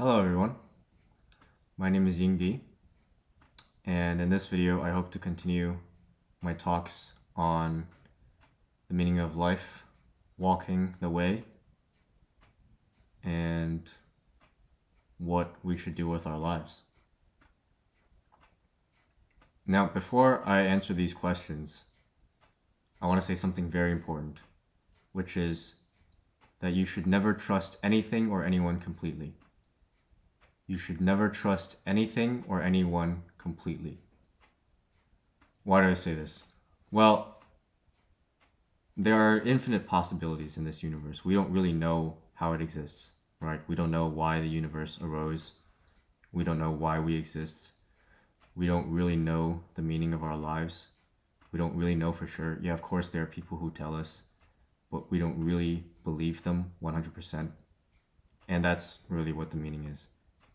Hello everyone, my name is Ying Di, and in this video I hope to continue my talks on the meaning of life, walking the way, and what we should do with our lives. Now, before I answer these questions, I want to say something very important, which is that you should never trust anything or anyone completely. You should never trust anything or anyone completely. Why do I say this? Well, there are infinite possibilities in this universe. We don't really know how it exists, right? We don't know why the universe arose. We don't know why we exist. We don't really know the meaning of our lives. We don't really know for sure. Yeah, of course, there are people who tell us, but we don't really believe them 100%. And that's really what the meaning is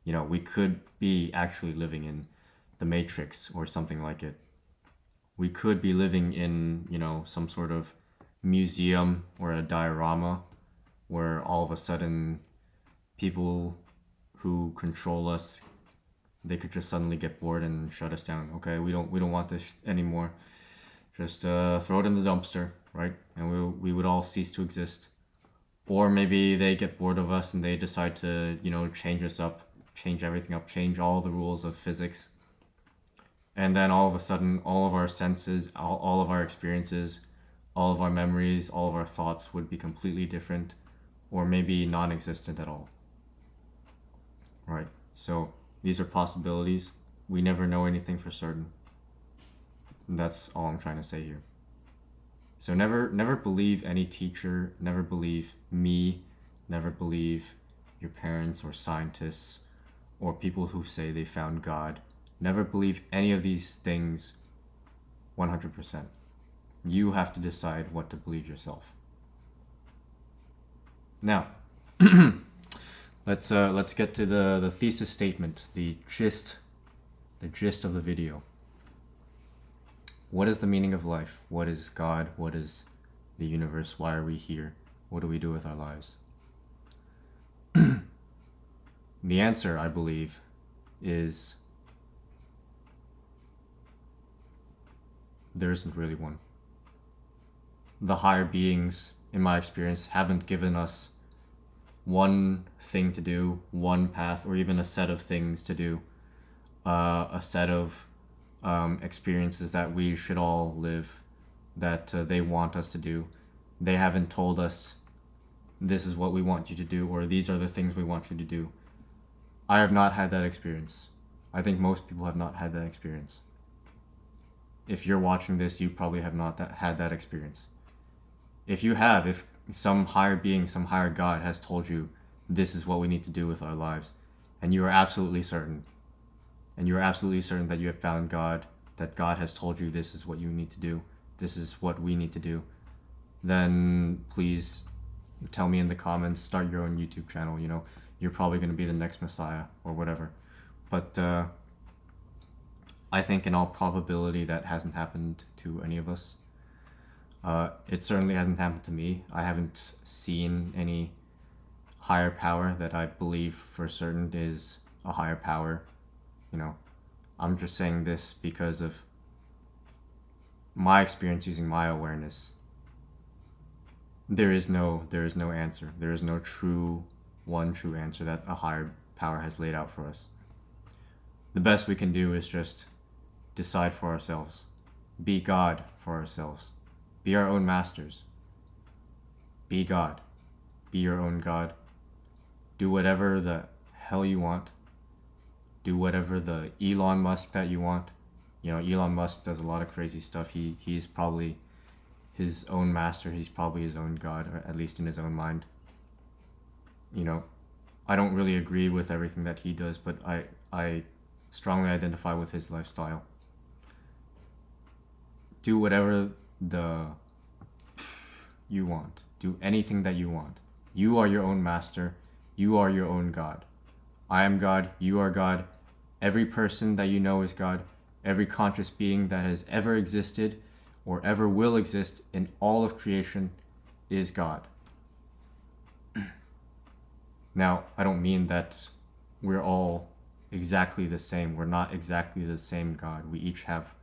you know, we could be actually living in the Matrix or something like it. We could be living in, you know, some sort of museum or a diorama where all of a sudden people who control us they could just suddenly get bored and shut us down. Okay, we don't we don't want this anymore. Just uh, throw it in the dumpster, right? And we we would all cease to exist. Or maybe they get bored of us and they decide to you know change us up change everything up, change all the rules of physics. And then all of a sudden, all of our senses, all, all of our experiences, all of our memories, all of our thoughts would be completely different or maybe non existent at all. Right? So these are possibilities. We never know anything for certain. And that's all I'm trying to say here. So never never believe any teacher, never believe me, never believe your parents or scientists or people who say they found God. Never believe any of these things 100%. You have to decide what to believe yourself. Now, let's uh, let's get to the the thesis statement, the gist, the gist of the video. What is the meaning of life? What is God? What is the universe? Why are we here? What do we do with our lives? The answer, I believe, is there isn't really one. The higher beings, in my experience, haven't given us one thing to do, one path, or even a set of things to do, uh, a set of um, experiences that we should all live, that uh, they want us to do. They haven't told us this is what we want you to do, or these are the things we want you to do I have not had that experience. I think most people have not had that experience. If you're watching this, you probably have not that, had that experience. If you have, if some higher being, some higher God has told you this is what we need to do with our lives, and you are absolutely certain, and you are absolutely certain that you have found God, that God has told you this is what you need to do, this is what we need to do, then please tell me in the comments, start your own YouTube channel, you know you're probably going to be the next Messiah or whatever. But uh, I think in all probability that hasn't happened to any of us. Uh, it certainly hasn't happened to me. I haven't seen any higher power that I believe for certain is a higher power. You know, I'm just saying this because of my experience using my awareness. There is no there is no answer. There is no true one true answer that a higher power has laid out for us. The best we can do is just decide for ourselves, be God for ourselves, be our own masters, be God, be your own God, do whatever the hell you want, do whatever the Elon Musk that you want. You know, Elon Musk does a lot of crazy stuff. He he's probably his own master. He's probably his own god, or at least in his own mind you know, I don't really agree with everything that he does, but I, I strongly identify with his lifestyle. Do whatever the you want. Do anything that you want. You are your own master. You are your own God. I am God. You are God. Every person that you know is God. Every conscious being that has ever existed or ever will exist in all of creation is God. Now, I don't mean that we're all exactly the same. We're not exactly the same God. We each have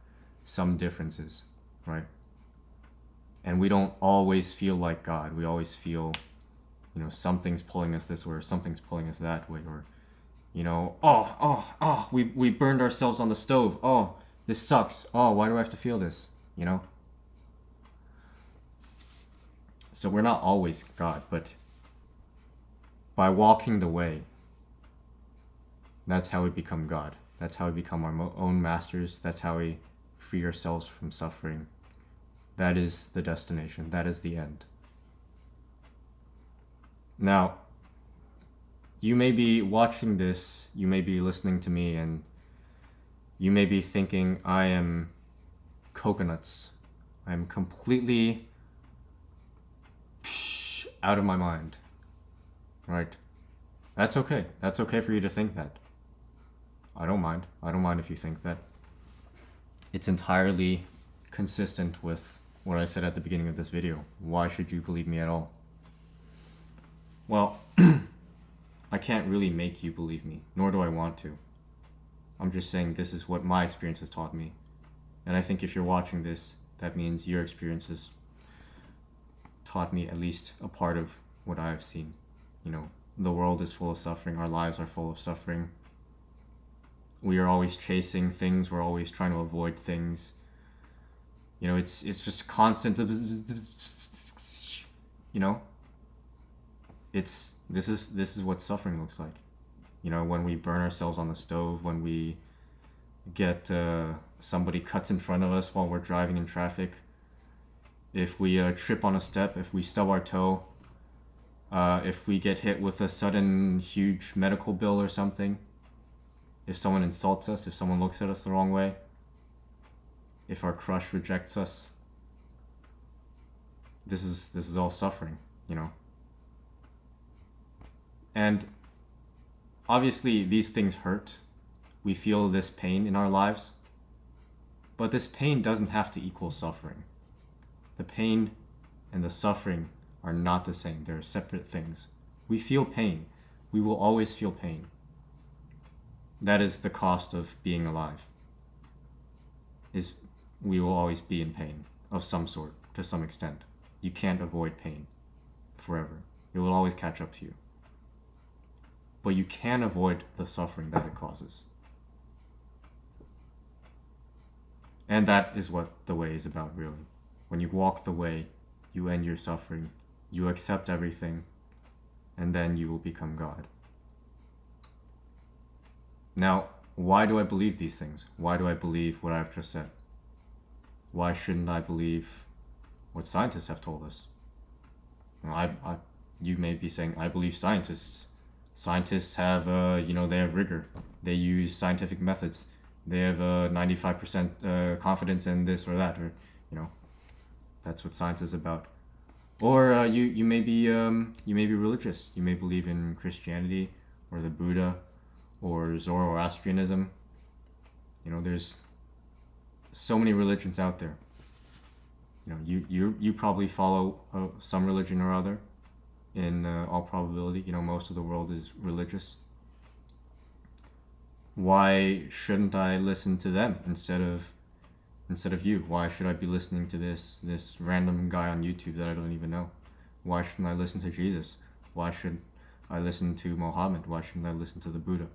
some differences, right? And we don't always feel like God. We always feel, you know, something's pulling us this way or something's pulling us that way or you know, oh, oh, oh, we, we burned ourselves on the stove. Oh, this sucks. Oh, why do I have to feel this? You know? So we're not always God, but by walking the way, that's how we become God. That's how we become our own masters. That's how we free ourselves from suffering. That is the destination. That is the end. Now, you may be watching this, you may be listening to me, and you may be thinking, I am coconuts. I'm completely out of my mind. Right? That's okay. That's okay for you to think that. I don't mind. I don't mind if you think that. It's entirely consistent with what I said at the beginning of this video. Why should you believe me at all? Well, I can't really make you believe me, nor do I want to. I'm just saying this is what my experience has taught me. And I think if you're watching this, that means your experience has taught me at least a part of what I've seen. You know, the world is full of suffering, our lives are full of suffering. We are always chasing things, we're always trying to avoid things. You know, it's it's just constant you know, it's this is this is what suffering looks like. You know, when we burn ourselves on the stove, when we get uh, somebody cuts in front of us while we're driving in traffic, if we uh, trip on a step, if we stub our toe, uh, if we get hit with a sudden huge medical bill or something, if someone insults us, if someone looks at us the wrong way, if our crush rejects us, this is this is all suffering, you know. And obviously, these things hurt. We feel this pain in our lives. But this pain doesn't have to equal suffering. The pain and the suffering are not the same, they're separate things. We feel pain. We will always feel pain. That is the cost of being alive. Is we will always be in pain of some sort to some extent. You can't avoid pain forever. It will always catch up to you but you can avoid the suffering that it causes. And that is what the way is about, really. When you walk the way, you end your suffering, you accept everything, and then you will become God. Now, why do I believe these things? Why do I believe what I've just said? Why shouldn't I believe what scientists have told us? Well, I, I, you may be saying, I believe scientists scientists have uh, you know they have rigor they use scientific methods they have a uh, 95% uh, confidence in this or that or you know that's what science is about or uh, you you may be um, you may be religious you may believe in christianity or the buddha or zoroastrianism you know there's so many religions out there you know you you you probably follow uh, some religion or other in uh, all probability. You know, most of the world is religious. Why shouldn't I listen to them instead of instead of you? Why should I be listening to this this random guy on YouTube that I don't even know? Why shouldn't I listen to Jesus? Why should I listen to Mohammed? Why shouldn't I listen to the Buddha?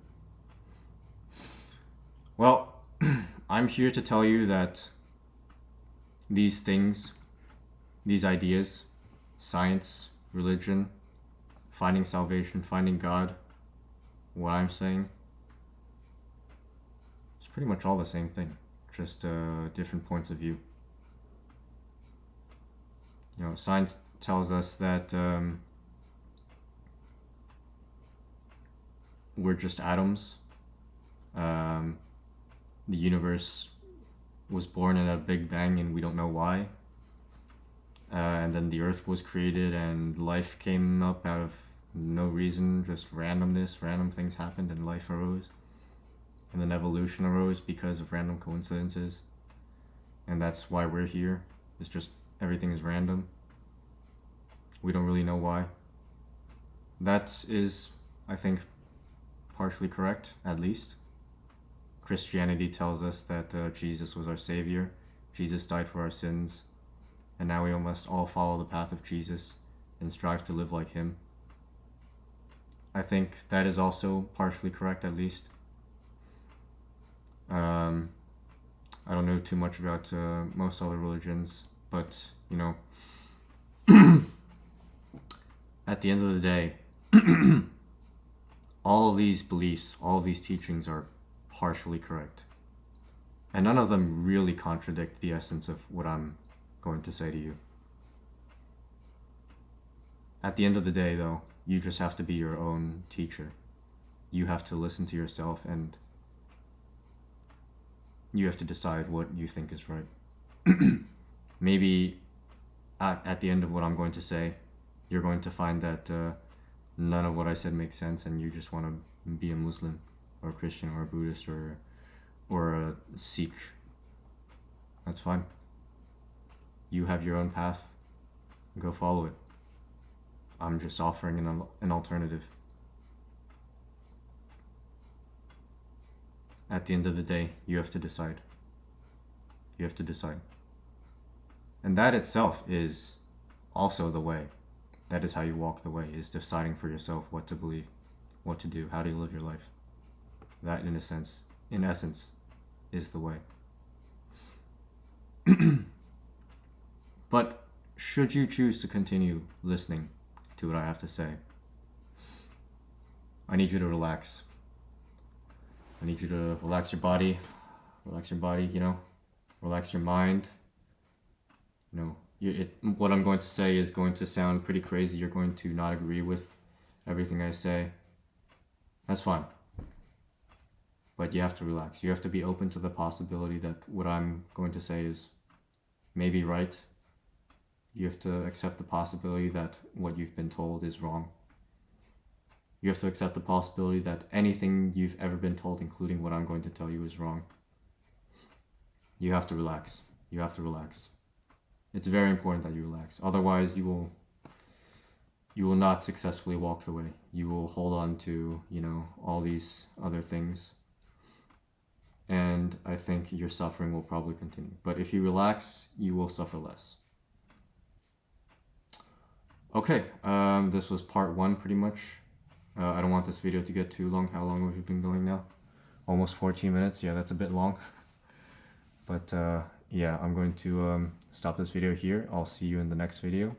Well, I'm here to tell you that these things, these ideas, science, religion, finding salvation, finding God, what I'm saying, it's pretty much all the same thing, just uh, different points of view. You know, science tells us that um, we're just atoms. Um, the universe was born in a big bang and we don't know why uh, and then the earth was created and life came up out of no reason just randomness random things happened and life arose and then evolution arose because of random coincidences and that's why we're here it's just everything is random we don't really know why that is i think partially correct, at least. Christianity tells us that uh, Jesus was our Savior, Jesus died for our sins, and now we must all follow the path of Jesus and strive to live like Him. I think that is also partially correct, at least. Um, I don't know too much about uh, most other religions, but you know, at the end of the day, all of these beliefs, all of these teachings are partially correct. And none of them really contradict the essence of what I'm going to say to you. At the end of the day, though, you just have to be your own teacher. You have to listen to yourself and you have to decide what you think is right. Maybe at, at the end of what I'm going to say, you're going to find that uh, none of what I said makes sense and you just want to be a Muslim or a Christian or a Buddhist or or a Sikh. That's fine. You have your own path. Go follow it. I'm just offering an, an alternative. At the end of the day, you have to decide. You have to decide. And that itself is also the way. That is how you walk the way, is deciding for yourself what to believe, what to do, how do you live your life. That, in a sense, in essence, is the way. but should you choose to continue listening to what I have to say, I need you to relax. I need you to relax your body, relax your body, you know, relax your mind. You know, you, it, what I'm going to say is going to sound pretty crazy. You're going to not agree with everything I say. That's fine. But you have to relax. You have to be open to the possibility that what I'm going to say is maybe right. You have to accept the possibility that what you've been told is wrong. You have to accept the possibility that anything you've ever been told, including what I'm going to tell you, is wrong. You have to relax. You have to relax. It's very important that you relax. Otherwise, you will you will not successfully walk the way. You will hold on to, you know, all these other things. And I think your suffering will probably continue. But if you relax, you will suffer less. Okay, um, this was part one pretty much. Uh, I don't want this video to get too long. How long have we been going now? Almost 14 minutes. Yeah, that's a bit long. but uh, yeah, I'm going to um, stop this video here. I'll see you in the next video.